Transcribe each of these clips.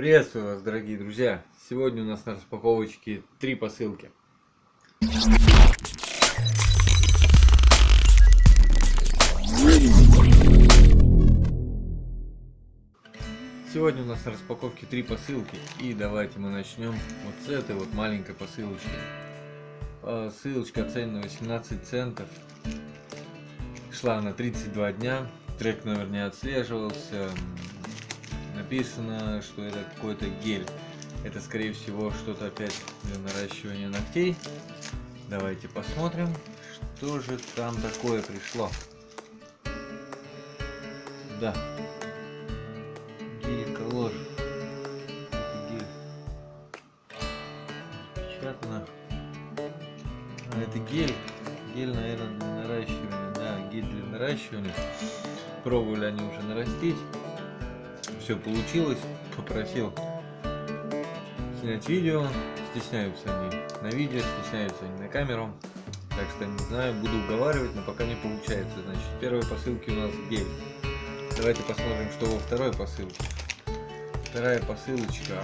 Приветствую вас, дорогие друзья! Сегодня у нас на распаковочке три посылки. Сегодня у нас на распаковке три посылки. И давайте мы начнем вот с этой вот маленькой посылочки. Ссылочка оценена 18 центов. Шла на 32 дня. Трек номер не отслеживался написано, что это какой-то гель. Это, скорее всего, что-то опять для наращивания ногтей. Давайте посмотрим, что же там такое пришло. Да. Гель ложь. Гель. Печатно. А, это гель. Гель, наверное, для наращивания. Да, гель для наращивания. Пробовали они уже нарастить все получилось, попросил снять видео, стесняются они на видео, стесняются они на камеру, так что не знаю, буду уговаривать, но пока не получается. Значит, первой посылке у нас гель. Давайте посмотрим, что во второй посылке. Вторая посылочка.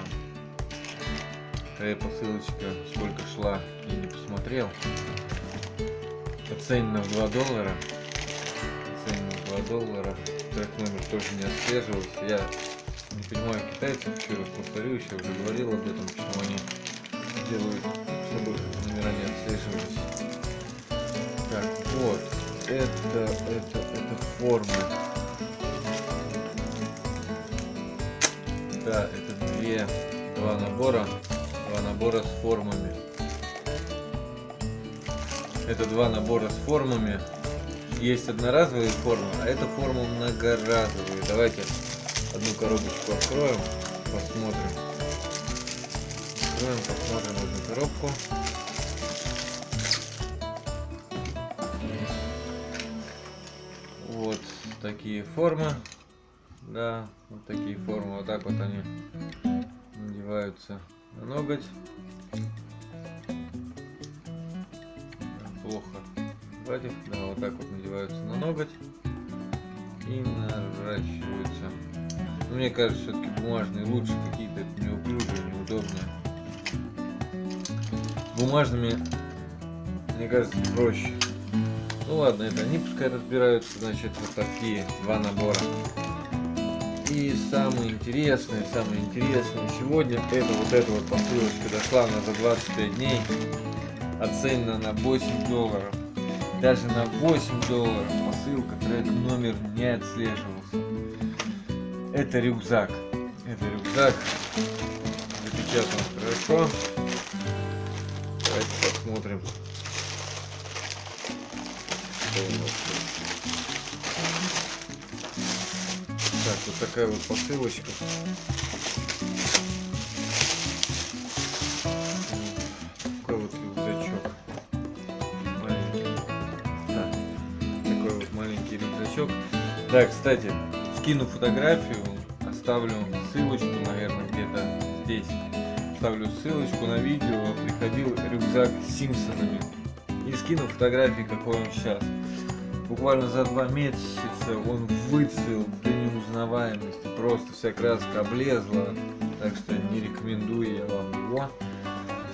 Вторая посылочка, сколько шла, я не посмотрел. Оценена в 2 доллара. Оценена в 2 доллара. Трек номер тоже не отслеживался. Я не понимаю китайцев, еще раз повторюсь, я уже говорил об этом, почему они делают, чтобы номера не отслеживались. Так, вот, это, это, это формы. Да, это две, два набора, два набора с формами. Это два набора с формами. Есть одноразовые формы, а это формы многоразовые. Давайте Одну коробочку откроем, посмотрим. Откроем, посмотрим одну коробку. Вот такие формы. Да, вот такие формы. Вот так вот они надеваются на ноготь. Плохо. Хватит. Да, вот так вот надеваются на ноготь и наращиваются. Мне кажется, все-таки бумажные лучше какие-то неуклюжие, неудобные. Бумажными, мне кажется, проще. Ну ладно, это они пускай разбираются, значит, вот такие два набора. И самое интересное, самое интересное сегодня, это вот эта вот посылочка дошла она за 25 дней, оценена на 8 долларов. Даже на 8 долларов посылка, трек номер не отслеживался. Это рюкзак. Это рюкзак. Запечатан хорошо. Давайте посмотрим. Так, вот такая вот посылочка. Такой вот рюкзачок. Маленький. Да. Такой вот маленький рюкзачок. Да, кстати, скину фотографию, оставлю ссылочку, наверное, где-то здесь. Ставлю ссылочку на видео, приходил рюкзак с Симпсонами. И скину фотографии, какой он сейчас. Буквально за два месяца он выцвел до неузнаваемости. Просто вся краска облезла. Так что не рекомендую я вам его.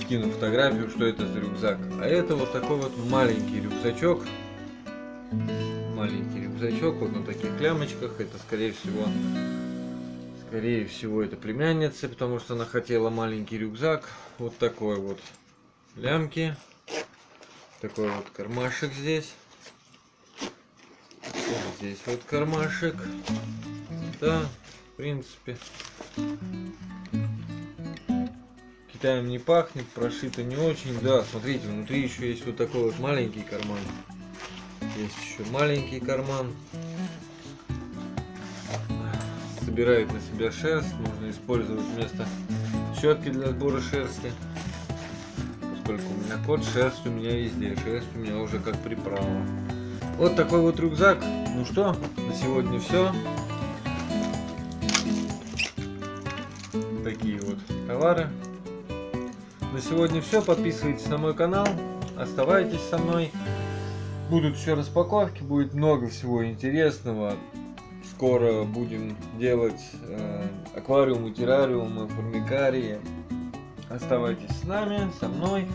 Скину фотографию, что это за рюкзак. А это вот такой вот маленький рюкзачок маленький рюкзачок, вот на таких клямочках. Это, скорее всего, скорее всего, это племянница, потому что она хотела маленький рюкзак. Вот такой вот лямки. Такой вот кармашек здесь. Здесь вот кармашек. Да, в принципе. Китаем не пахнет, прошито не очень. Да, смотрите, внутри еще есть вот такой вот маленький карман. Есть еще маленький карман. Собирает на себя шерсть. Можно использовать вместо щетки для сбора шерсти. Поскольку у меня кот, шерсть у меня везде. Шерсть у меня уже как приправа. Вот такой вот рюкзак. Ну что, на сегодня все. Такие вот товары. На сегодня все. Подписывайтесь на мой канал. Оставайтесь со мной. Будут еще распаковки, будет много всего интересного. Скоро будем делать э, аквариумы, террариумы, формикарии. Оставайтесь с нами, со мной.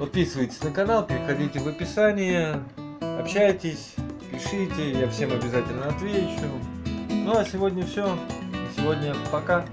Подписывайтесь на канал, переходите в описание, общайтесь, пишите, я всем обязательно отвечу. Ну а сегодня все. Сегодня пока.